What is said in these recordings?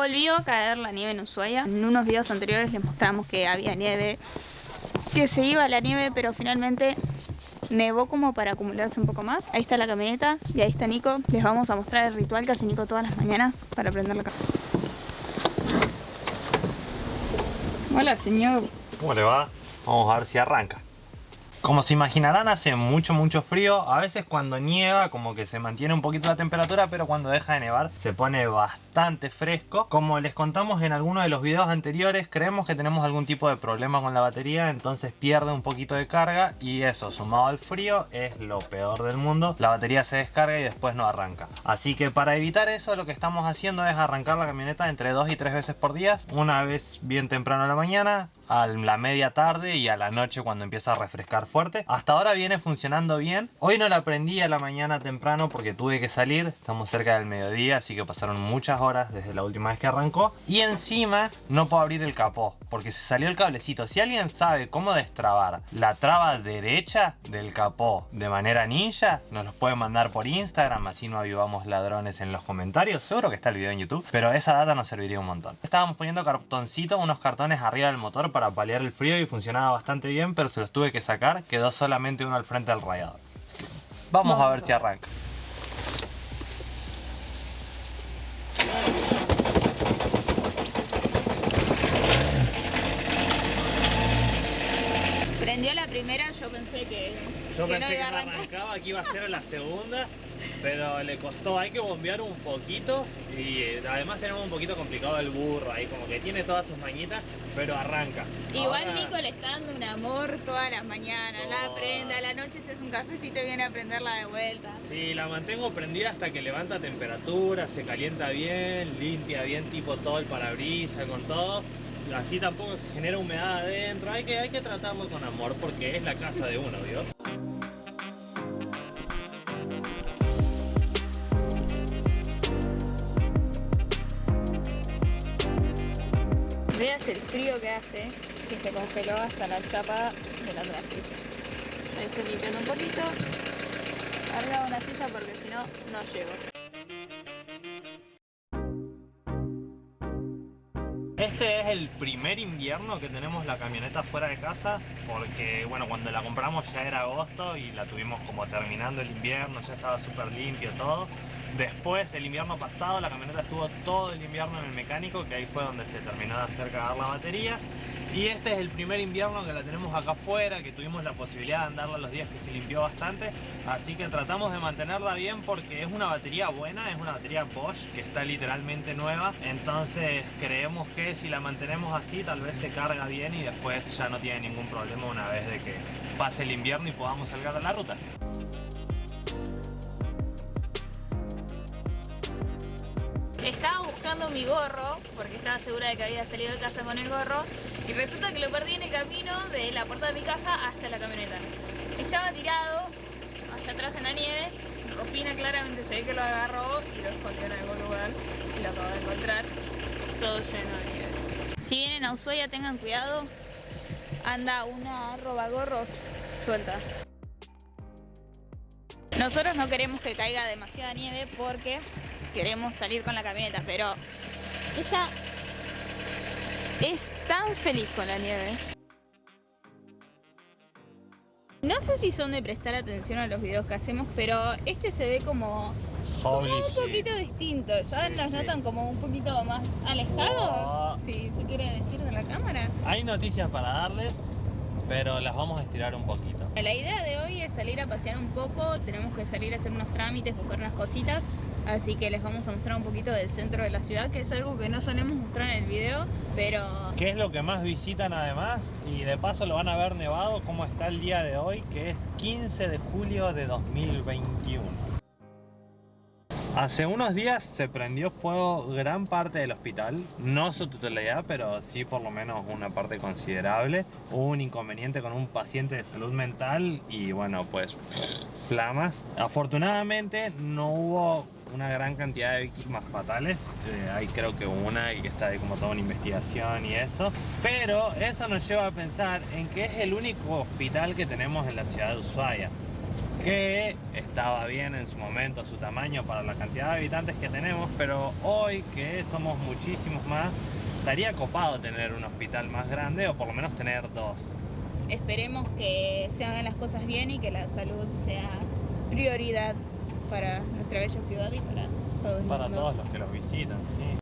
Volvió a caer la nieve en Ushuaia. En unos videos anteriores les mostramos que había nieve, que se iba la nieve, pero finalmente nevó como para acumularse un poco más. Ahí está la camioneta y ahí está Nico. Les vamos a mostrar el ritual que hace Nico todas las mañanas para prender la camioneta. Hola, señor. ¿Cómo le va? Vamos a ver si arranca. Como se imaginarán hace mucho mucho frío, a veces cuando nieva como que se mantiene un poquito la temperatura pero cuando deja de nevar se pone bastante fresco. Como les contamos en alguno de los videos anteriores creemos que tenemos algún tipo de problema con la batería entonces pierde un poquito de carga y eso sumado al frío es lo peor del mundo. La batería se descarga y después no arranca. Así que para evitar eso lo que estamos haciendo es arrancar la camioneta entre 2 y 3 veces por día. Una vez bien temprano a la mañana, a la media tarde y a la noche cuando empieza a refrescar fuerte. Hasta ahora viene funcionando bien. Hoy no la prendí a la mañana temprano porque tuve que salir. Estamos cerca del mediodía, así que pasaron muchas horas desde la última vez que arrancó. Y encima no puedo abrir el capó porque se salió el cablecito. Si alguien sabe cómo destrabar la traba derecha del capó de manera ninja, nos los puede mandar por Instagram, así no avivamos ladrones en los comentarios. Seguro que está el video en YouTube, pero esa data nos serviría un montón. Estábamos poniendo cartoncito, unos cartones arriba del motor para para paliar el frío y funcionaba bastante bien, pero se los tuve que sacar. Quedó solamente uno al frente del radiador. Vamos, a ver si arranca. Prendió la primera, yo pensé que, yo pensé que no arrancaba, que iba a ser la segunda pero le costó, hay que bombear un poquito y eh, además tenemos un poquito complicado el burro ahí, como que tiene todas sus mañitas, pero arranca. Igual Nico le está dando un amor todas las mañanas, la prenda, a la noche se hace un cafecito y viene a prenderla de vuelta. Sí, la mantengo prendida hasta que levanta temperatura, se calienta bien, limpia bien tipo todo el parabrisas con todo. Así tampoco se genera humedad adentro, hay que, hay que tratarlo con amor porque es la casa de uno, ¿vio? Veas el frío que hace, que se congeló hasta la chapa de la trajilla. Ahí estoy limpiando un poquito. Carga una silla porque si no, no llego. El primer invierno que tenemos la camioneta fuera de casa porque bueno cuando la compramos ya era agosto y la tuvimos como terminando el invierno, ya estaba súper limpio todo Después, el invierno pasado, la camioneta estuvo todo el invierno en el mecánico, que ahí fue donde se terminó de hacer cagar la batería. Y este es el primer invierno que la tenemos acá afuera, que tuvimos la posibilidad de andarla los días que se limpió bastante. Así que tratamos de mantenerla bien porque es una batería buena, es una batería Bosch que está literalmente nueva. Entonces creemos que si la mantenemos así tal vez se carga bien y después ya no tiene ningún problema una vez de que pase el invierno y podamos salir a la ruta. Estaba buscando mi gorro, porque estaba segura de que había salido de casa con el gorro, y resulta que lo perdí en el camino de la puerta de mi casa hasta la camioneta. Estaba tirado allá atrás en la nieve, Rofina claramente se ve que lo agarró y lo escondió en algún lugar, y lo acabo de encontrar, todo lleno de nieve. Si vienen a Ushuaia tengan cuidado, anda una robagorros suelta. Nosotros no queremos que caiga demasiada nieve porque queremos salir con la camioneta, pero ella es tan feliz con la nieve. No sé si son de prestar atención a los videos que hacemos, pero este se ve como, un poquito distinto. ¿Ya nos notan como un poquito más alejados? Si se quiere decir de la cámara. Hay noticias para darles, pero las vamos a estirar un poquito. La idea de hoy es salir a pasear un poco, tenemos que salir a hacer unos trámites, buscar unas cositas Así que les vamos a mostrar un poquito del centro de la ciudad, que es algo que no solemos mostrar en el video, pero... ¿Qué es lo que más visitan además? Y de paso lo van a ver nevado, cómo está el día de hoy, que es 15 de julio de 2021. Hace unos días se prendió fuego gran parte del hospital, no su totalidad, pero sí por lo menos una parte considerable. Hubo un inconveniente con un paciente de salud mental y bueno, pues flamas. Afortunadamente no hubo una gran cantidad de víctimas fatales. Eh, hay creo que una y que está ahí como toda una investigación y eso. Pero eso nos lleva a pensar en que es el único hospital que tenemos en la ciudad de Ushuaia. que estaba bien en su momento su tamaño para la cantidad de habitantes que tenemos, pero hoy que somos muchísimos más, estaría copado tener un hospital más grande o por lo menos tener dos. Esperemos que se hagan las cosas bien y que la salud sea prioridad para nuestra bella ciudad y para todo el Para mundo. todos los que los visitan, sí.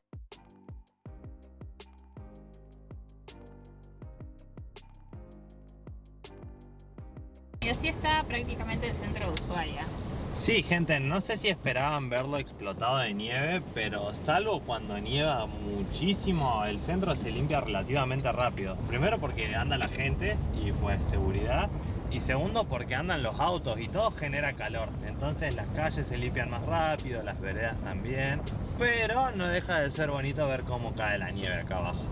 Y así está prácticamente el centro de Ushuaia. Sí, gente, no sé si esperaban verlo explotado de nieve, pero salvo cuando nieva muchísimo, el centro se limpia relativamente rápido. Primero porque anda la gente y pues seguridad. Y segundo porque andan los autos y todo genera calor. Entonces las calles se limpian más rápido, las veredas también. Pero no deja de ser bonito ver cómo cae la nieve acá abajo.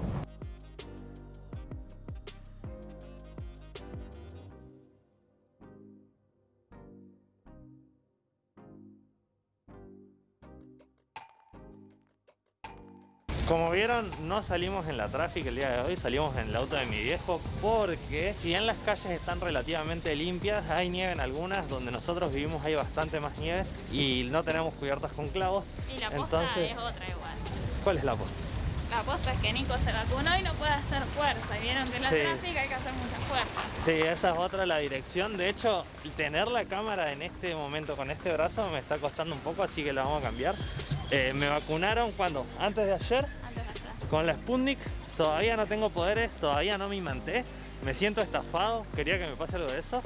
Como vieron, no salimos en la tráfico el día de hoy, salimos en el auto de mi viejo porque si bien las calles están relativamente limpias, hay nieve en algunas, donde nosotros vivimos hay bastante más nieve y no tenemos cubiertas con clavos. Y la posta Entonces- es otra igual. ¿Cuál es la posta? La posta es que Nico se vacunó y no puede hacer fuerza. Y Vieron que en la Sí. tráfico hay que hacer mucha fuerza. Sí, esa es otra la dirección. De hecho, tener la cámara en este momento con este brazo me está costando un poco, así que la vamos a cambiar. Eh, me vacunaron cuando? Antes de ayer. Con la Sputnik todavía no tengo poderes, todavía no me imanté. Me siento estafado, quería que me pase algo de eso.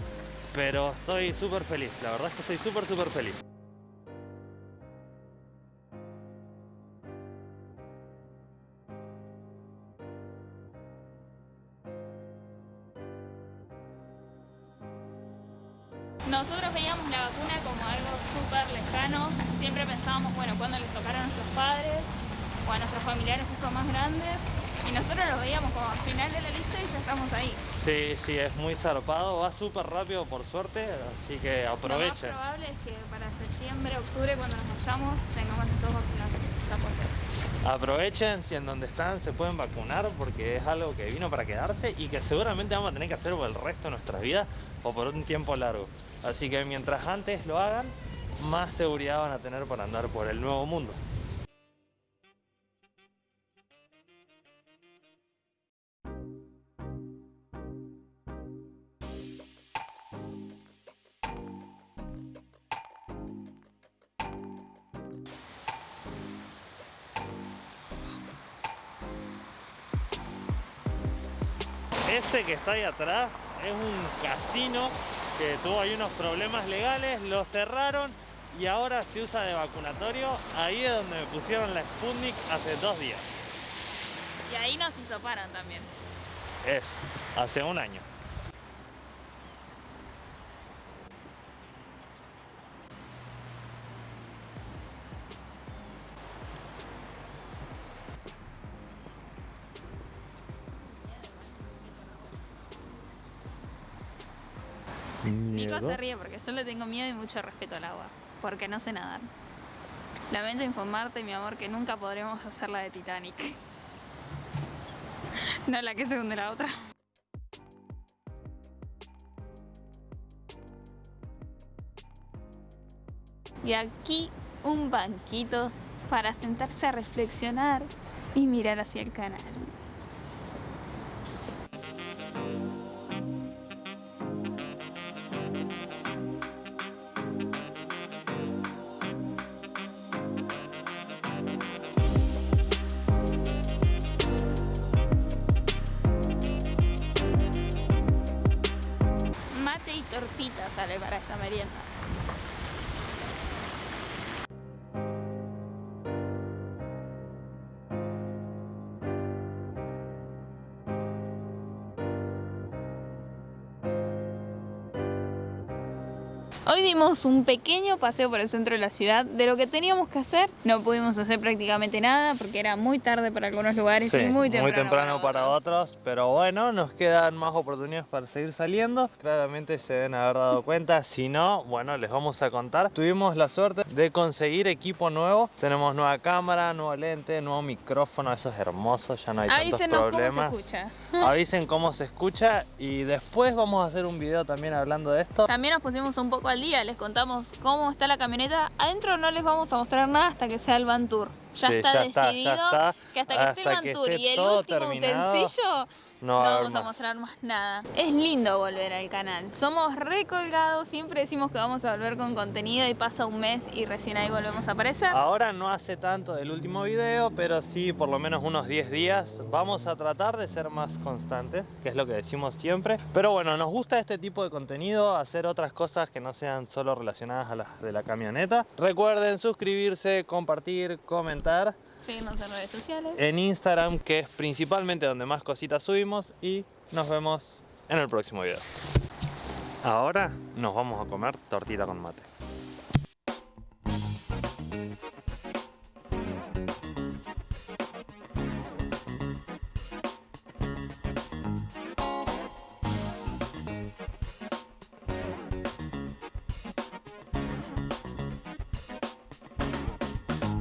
Pero estoy súper feliz, la verdad es que estoy súper, súper feliz. Nosotros veíamos la vacuna como algo súper lejano. Siempre pensábamos, bueno, cuando les tocará a nuestros padres o a nuestros familiares que son más grandes. Y nosotros lo veíamos como al final de la lista y ya estamos ahí. Sí, sí, es muy zarpado, va súper rápido por suerte, así que Lo más aprovechen. probable es que para septiembre, octubre, cuando nos vayamos, tengamos las dos vacunas ya puestas. Aprovechen si en donde están se pueden vacunar porque es algo que vino para quedarse y que seguramente vamos a tener que hacer por el resto de nuestras vidas o por un tiempo largo. Así que mientras antes lo hagan, más seguridad van a tener para andar por el nuevo mundo. Ese que está ahí atrás es un casino que tuvo ahí unos problemas legales, lo cerraron y ahora se usa de vacunatorio. Ahí es donde me pusieron la Sputnik hace dos días. Y ahí nos hisoparon también. Es, hace un año. Nico se ríe porque yo le tengo miedo y mucho respeto al agua, porque no sé nadar. Lamento informarte, mi amor, que nunca podremos hacer la de Titanic. No la que se hunde la otra. Y aquí un banquito para sentarse a reflexionar y mirar hacia el canal. Para esta merienda. Hoy dimos un pequeño paseo por el centro de la ciudad. De lo que teníamos que hacer, no pudimos hacer prácticamente nada porque era muy tarde para algunos lugares Sí, y muy temprano, para, otros, pero bueno, nos quedan más oportunidades para seguir saliendo. Claramente se deben haber dado cuenta, si no, bueno, les vamos a contar. Tuvimos la suerte de conseguir equipo nuevo. Tenemos nueva cámara, nuevo lente, nuevo micrófono, eso es hermoso, ya no hay tantos Avísenos cómo se problemas. escucha. Avisen cómo se escucha y después vamos a hacer un video también hablando de esto. También nos pusimos un poco al al día, les contamos cómo está la camioneta. Adentro no les vamos a mostrar nada hasta que sea el Van Tour. Ya Sí, está ya está, ya decidido está. que hasta que esté Hasta que esté y el último terminado, utensilio, no no vamos a mostrar más nada. Es lindo volver al canal. Somos recolgados, siempre decimos que vamos a volver con contenido y pasa un mes y recién ahí volvemos a aparecer. Ahora no hace tanto del último video, pero sí por lo menos unos 10 días. Vamos a tratar de ser más constantes, que es lo que decimos siempre. Pero bueno, nos gusta este tipo de contenido, hacer otras cosas que no sean solo relacionadas a las de la camioneta. Recuerden suscribirse, compartir, comentar comentar. En redes sociales. En Instagram, que es principalmente donde más cositas subimos. Y nos vemos en el próximo video. Ahora nos vamos a comer tortita con mate.